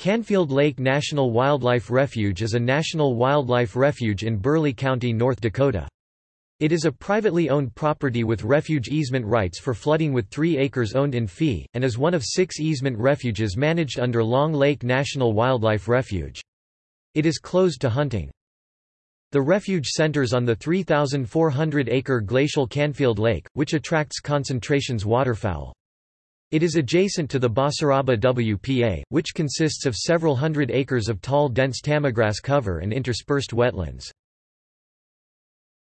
Canfield Lake National Wildlife Refuge is a national wildlife refuge in Burleigh County, North Dakota. It is a privately owned property with refuge easement rights for flooding with 3 acres owned in fee, and is one of six easement refuges managed under Long Lake National Wildlife Refuge. It is closed to hunting. The refuge centers on the 3,400-acre glacial Canfield Lake, which attracts concentrations waterfowl. It is adjacent to the Basaraba WPA, which consists of several hundred acres of tall dense tamagrass cover and interspersed wetlands.